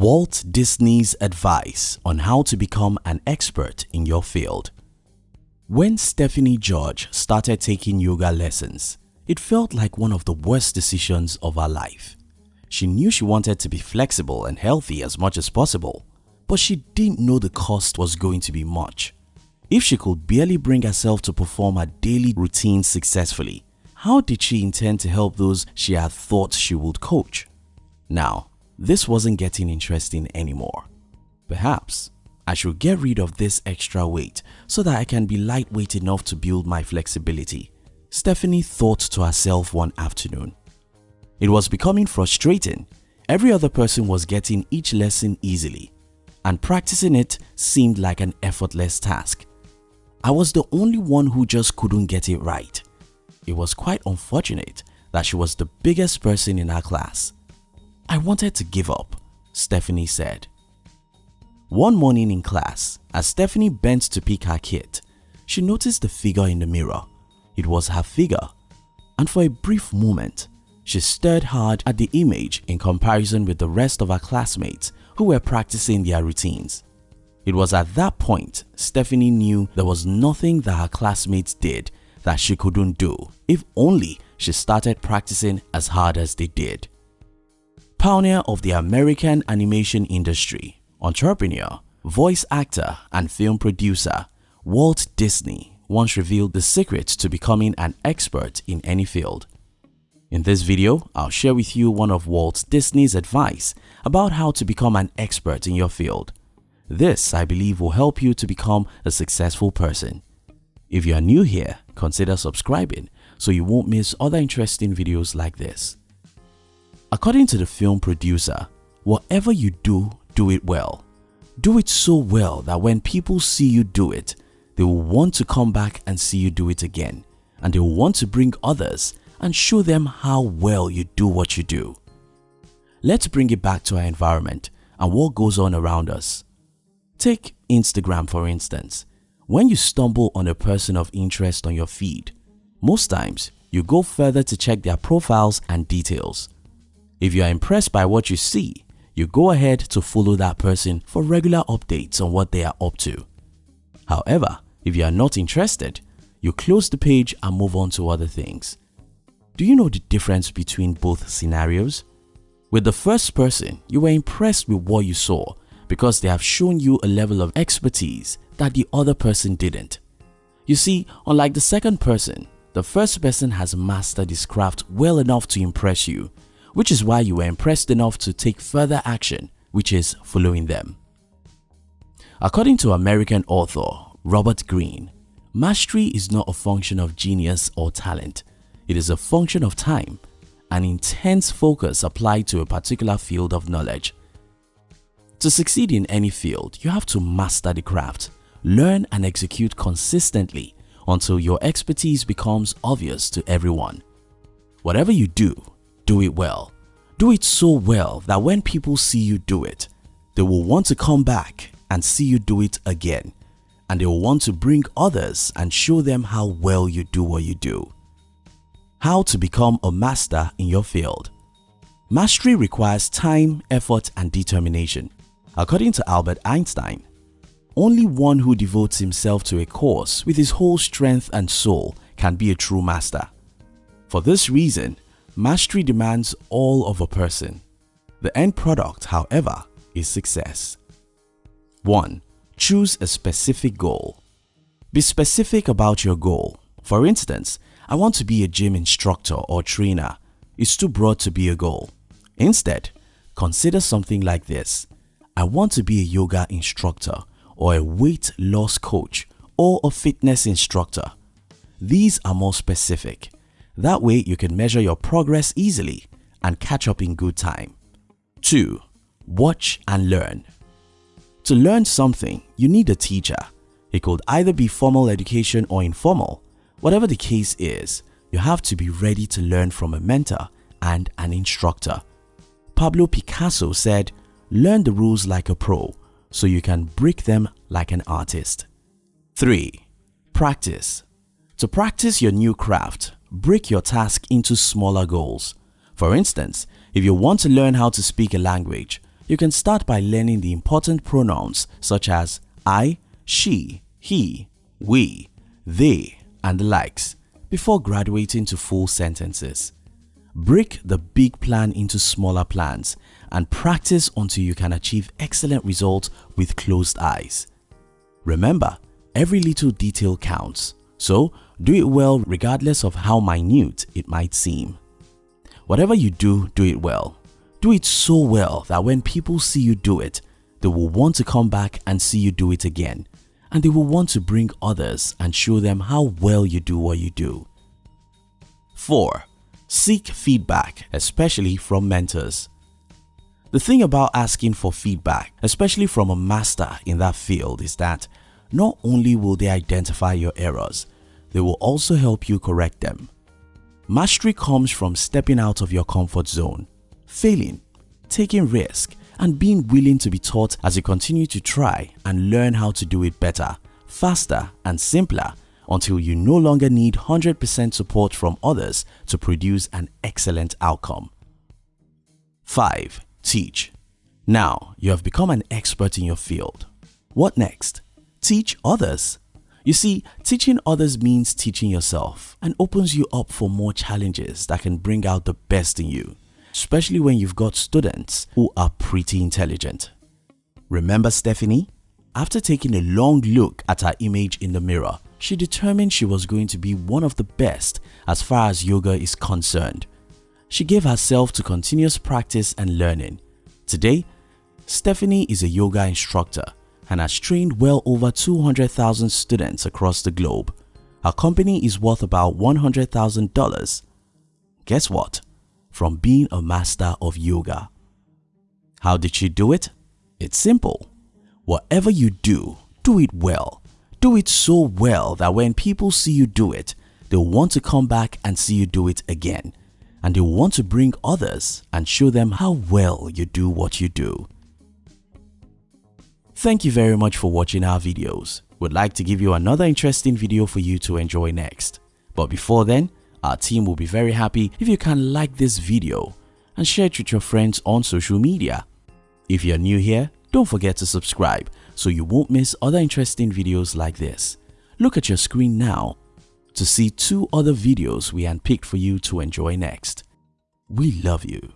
Walt Disney's advice on how to become an expert in your field. When Stephanie George started taking yoga lessons, it felt like one of the worst decisions of her life. She knew she wanted to be flexible and healthy as much as possible, but she didn't know the cost was going to be much. If she could barely bring herself to perform her daily routine successfully, how did she intend to help those she had thought she would coach? Now, this wasn't getting interesting anymore. Perhaps I should get rid of this extra weight so that I can be lightweight enough to build my flexibility. Stephanie thought to herself one afternoon. It was becoming frustrating. Every other person was getting each lesson easily and practicing it seemed like an effortless task. I was the only one who just couldn't get it right. It was quite unfortunate that she was the biggest person in her class I wanted to give up, Stephanie said. One morning in class, as Stephanie bent to pick her kit, she noticed the figure in the mirror. It was her figure and for a brief moment, she stared hard at the image in comparison with the rest of her classmates who were practicing their routines. It was at that point Stephanie knew there was nothing that her classmates did that she couldn't do if only she started practicing as hard as they did. Pioneer of the American animation industry, entrepreneur, voice actor and film producer, Walt Disney once revealed the secret to becoming an expert in any field. In this video, I'll share with you one of Walt Disney's advice about how to become an expert in your field. This, I believe, will help you to become a successful person. If you are new here, consider subscribing so you won't miss other interesting videos like this. According to the film producer, whatever you do, do it well. Do it so well that when people see you do it, they will want to come back and see you do it again and they will want to bring others and show them how well you do what you do. Let's bring it back to our environment and what goes on around us. Take Instagram for instance. When you stumble on a person of interest on your feed, most times you go further to check their profiles and details. If you are impressed by what you see, you go ahead to follow that person for regular updates on what they are up to. However, if you are not interested, you close the page and move on to other things. Do you know the difference between both scenarios? With the first person, you were impressed with what you saw because they have shown you a level of expertise that the other person didn't. You see, unlike the second person, the first person has mastered his craft well enough to impress you which is why you were impressed enough to take further action which is following them. According to American author Robert Greene, mastery is not a function of genius or talent. It is a function of time, an intense focus applied to a particular field of knowledge. To succeed in any field, you have to master the craft, learn and execute consistently until your expertise becomes obvious to everyone. Whatever you do, do it well. Do it so well that when people see you do it, they will want to come back and see you do it again and they will want to bring others and show them how well you do what you do. How to become a master in your field Mastery requires time, effort and determination. According to Albert Einstein, only one who devotes himself to a course with his whole strength and soul can be a true master. For this reason, Mastery demands all of a person. The end product, however, is success. 1. Choose a specific goal. Be specific about your goal. For instance, I want to be a gym instructor or trainer. It's too broad to be a goal. Instead, consider something like this. I want to be a yoga instructor or a weight loss coach or a fitness instructor. These are more specific. That way you can measure your progress easily and catch up in good time. 2. Watch and learn. To learn something, you need a teacher. It could either be formal education or informal. Whatever the case is, you have to be ready to learn from a mentor and an instructor. Pablo Picasso said, learn the rules like a pro so you can break them like an artist. 3. Practice To practice your new craft, break your task into smaller goals. For instance, if you want to learn how to speak a language, you can start by learning the important pronouns such as I, she, he, we, they, and the likes before graduating to full sentences. Break the big plan into smaller plans and practice until you can achieve excellent results with closed eyes. Remember, every little detail counts, so do it well regardless of how minute it might seem. Whatever you do, do it well. Do it so well that when people see you do it, they will want to come back and see you do it again and they will want to bring others and show them how well you do what you do. 4. Seek feedback, especially from mentors. The thing about asking for feedback, especially from a master in that field is that not only will they identify your errors, they will also help you correct them. Mastery comes from stepping out of your comfort zone, failing, taking risk, and being willing to be taught as you continue to try and learn how to do it better, faster and simpler until you no longer need 100% support from others to produce an excellent outcome. 5. Teach. Now you have become an expert in your field. What next? Teach others. You see, teaching others means teaching yourself and opens you up for more challenges that can bring out the best in you especially when you've got students who are pretty intelligent. Remember Stephanie? After taking a long look at her image in the mirror, she determined she was going to be one of the best as far as yoga is concerned. She gave herself to continuous practice and learning. Today, Stephanie is a yoga instructor and has trained well over 200,000 students across the globe. Her company is worth about $100,000. Guess what? from being a master of yoga. How did she do it? It's simple. Whatever you do, do it well. Do it so well that when people see you do it, they'll want to come back and see you do it again. And they'll want to bring others and show them how well you do what you do. Thank you very much for watching our videos. We'd like to give you another interesting video for you to enjoy next. But before then, our team will be very happy if you can like this video and share it with your friends on social media. If you're new here, don't forget to subscribe so you won't miss other interesting videos like this. Look at your screen now to see two other videos we handpicked for you to enjoy next. We love you.